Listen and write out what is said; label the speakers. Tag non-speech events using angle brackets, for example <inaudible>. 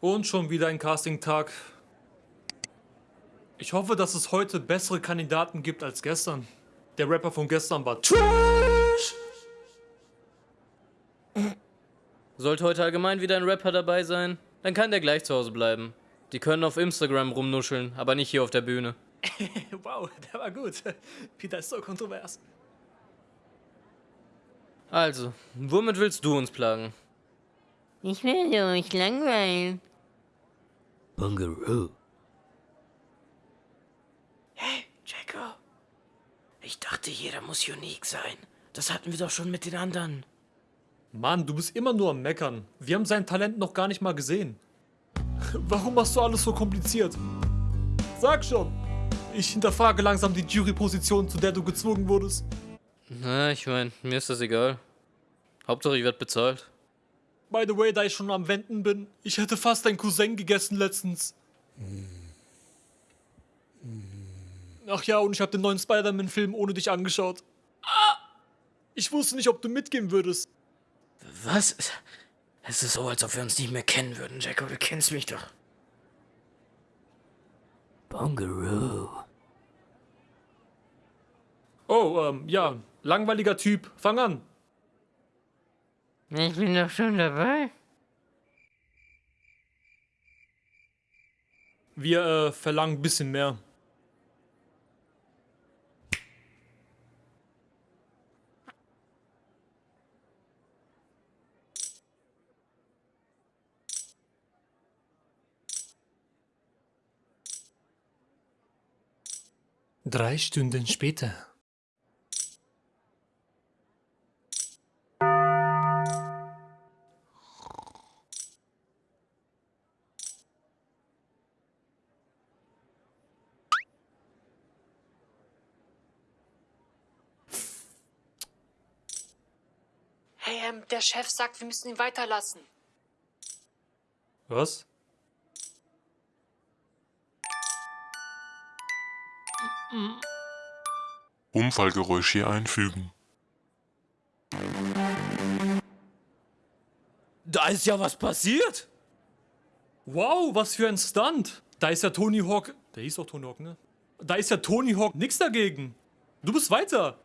Speaker 1: Und schon wieder ein Casting-Tag. Ich hoffe, dass es heute bessere Kandidaten gibt als gestern. Der Rapper von gestern war Trash!
Speaker 2: Sollte heute allgemein wieder ein Rapper dabei sein, dann kann der gleich zu Hause bleiben. Die können auf Instagram rumnuscheln, aber nicht hier auf der Bühne. <laughs>
Speaker 1: wow, der war gut. Peter ist so kontrovers.
Speaker 2: Also, womit willst du uns plagen?
Speaker 3: Ich will euch langweilen.
Speaker 4: Bungaroo.
Speaker 5: Hey, Jacko. Ich dachte, jeder muss unique sein. Das hatten wir doch schon mit den anderen.
Speaker 1: Mann, du bist immer nur am Meckern. Wir haben sein Talent noch gar nicht mal gesehen. <laughs> Warum machst du alles so kompliziert? Sag schon. Ich hinterfrage langsam die Juryposition, zu der du gezwungen wurdest.
Speaker 2: Na, ich mein, mir ist das egal. Hauptsache, ich werd bezahlt.
Speaker 1: By the way, da ich schon am Wenden bin, ich hätte fast deinen Cousin gegessen letztens. Ach ja, und ich habe den neuen Spider-Man-Film ohne dich angeschaut. Ah! Ich wusste nicht, ob du mitgehen würdest.
Speaker 5: Was? Es ist so, als ob wir uns nicht mehr kennen würden, Jacko. Du kennst mich doch.
Speaker 4: Bungaroo.
Speaker 1: Oh, ähm, ja, langweiliger Typ. Fang an.
Speaker 3: Ich bin doch schon dabei.
Speaker 1: Wir äh, verlangen ein bisschen mehr. Drei Stunden später.
Speaker 6: Hey, ähm, der Chef sagt, wir müssen ihn weiterlassen.
Speaker 1: Was?
Speaker 7: Unfallgeräusch hier einfügen.
Speaker 2: Da ist ja was passiert!
Speaker 1: Wow, was für ein Stunt. Da ist ja Tony Hawk. Der hieß doch Tony Hawk, ne? Da ist ja Tony Hawk nix dagegen. Du bist weiter.